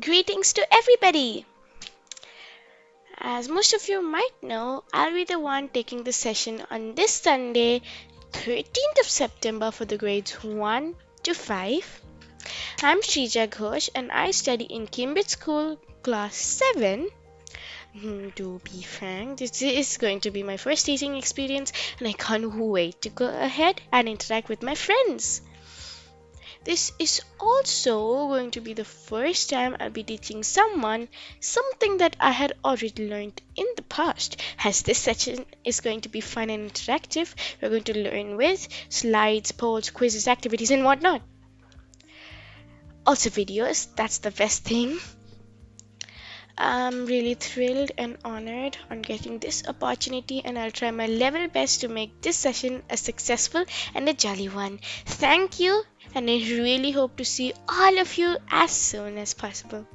Greetings to everybody! As most of you might know, I'll be the one taking the session on this Sunday, 13th of September for the grades 1 to 5. I'm Shrija Ghosh and I study in Cambridge School, class 7. Hmm, to be frank, this is going to be my first teaching experience and I can't wait to go ahead and interact with my friends. This is also going to be the first time I'll be teaching someone something that I had already learned in the past. As this session is going to be fun and interactive, we're going to learn with slides, polls, quizzes, activities, and whatnot. Also, videos, that's the best thing. I'm really thrilled and honored on getting this opportunity and I'll try my level best to make this session a successful and a jolly one. Thank you and I really hope to see all of you as soon as possible.